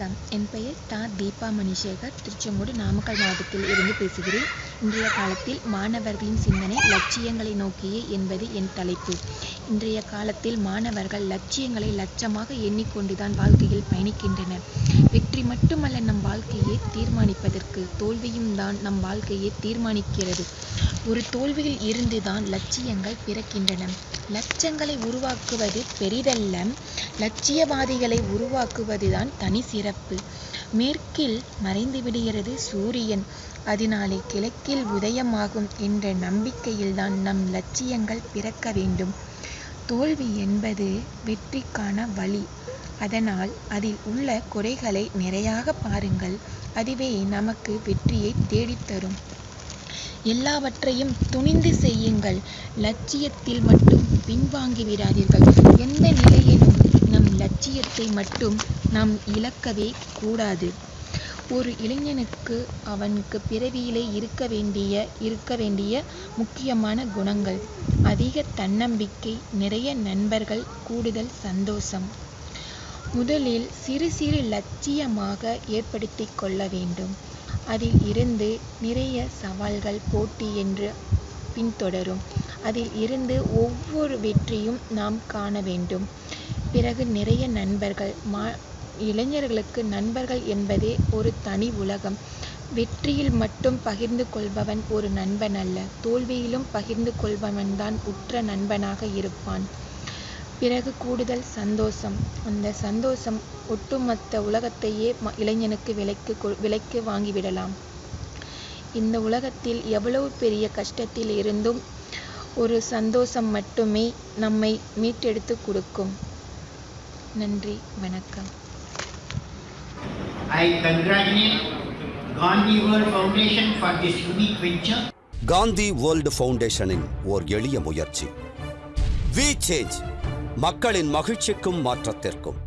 வணக்கம். என் பெயர் தா தீபா மணிசேகர். திருச்செங்கோடு நாமக்கல் மாவட்டத்தில் இருந்து பேசுகிறேன். இன்றைய காலத்தில் மாணவர்களின் சிந்தனை லட்சியங்களை நோக்கியே என்பது என் தலைப்பு. இன்றைய காலத்தில் மாணவர்கள் லட்சியங்களை லட்சமாக எண்ணிக்கொண்டுதான் வாழ்க்கையில் பயணிக்கின்றனர். வெற்றி மட்டுமல்ல நம் வாழ்க்கையை தீர்மானிப்பதற்கு தோல்வியும் தான் நம் வாழ்க்கையை தீர்மானிக்கிறது. ஒரு தோல்வியில் இருந்துதான் லட்சியங்கள் பிறக்கின்றன. லட்சங்களை உருவாக்குவது பெரிதல்ல. லட்சியவாதிகளை உருவாக்குவதுதான் தனி சிறப்பு. மேற்கில் மறைந்துவிடுகிறது சூரியன். அதனாலே கிழக்கில் உதயமாகும் என்ற நம்பிக்கையில்தான் நம் லட்சியங்கள் பிறக்க வேண்டும். தோல்வி என்பது வெற்றிக்கான வழி. அதனால் அதில் உள்ள குறைகளை நிறையாக பாருங்கள். அதுவே நமக்கு வெற்றியை தேடித்தரும் எல்லாவற்றையும் துணிந்து செய்யுங்கள். லட்சியத்தில் மட்டும் பின்வாங்கி விடாதீர்கள். எந்த நிலையிலும் லட்சியத்தை மட்டும் நாம் இழக்கவே கூடாது. ஒரு இளைஞனுக்கு அவனுக்கு பிறவியிலே இருக்க வேண்டிய இருக்க வேண்டிய முக்கியமான குணங்கள் அதிக தன்னம்பிக்கை நிறைய நண்பர்கள் கூடுதல் சந்தோஷம். முதலில் சிறு சிறு லட்சியமாக ஏற்படுத்தி கொள்ள வேண்டும். அதில் இருந்து நிறைய சவால்கள் போட்டி என்று பின்தொடரும். அதில் இருந்து ஒவ்வொரு வெற்றியும் நாம் காண வேண்டும். பிறகு நிறைய நண்பர்கள் மா இளைஞர்களுக்கு நண்பர்கள் என்பதே ஒரு தனி உலகம். வெற்றியில் மட்டும் பகிர்ந்து கொள்பவன் ஒரு நண்பன் அல்ல தோல்வியிலும் பகிர்ந்து கொள்பவன்தான் உற்ற நண்பனாக இருப்பான். பிறகு கூடுதல் சந்தோஷம். அந்த சந்தோஷம் ஒட்டுமொத்த உலகத்தையே இளைஞனுக்கு விலைக்கு விலைக்கு வாங்கிவிடலாம் இந்த உலகத்தில் எவ்வளவு பெரிய கஷ்டத்தில் இருந்தும் ஒரு சந்தோஷம் மட்டுமே நம்மை மீட்டெடுத்து கொடுக்கும். நன்றி வணக்கம். I congratulate Gandhi World Foundation for this unique venture. Gandhi world ஃபவுண்டேஷனின் ஓர் எளிய முயற்சி. வி சேஞ்ச் மக்களின் மகிழ்ச்சிக்கும் மாற்றத்திற்கும்.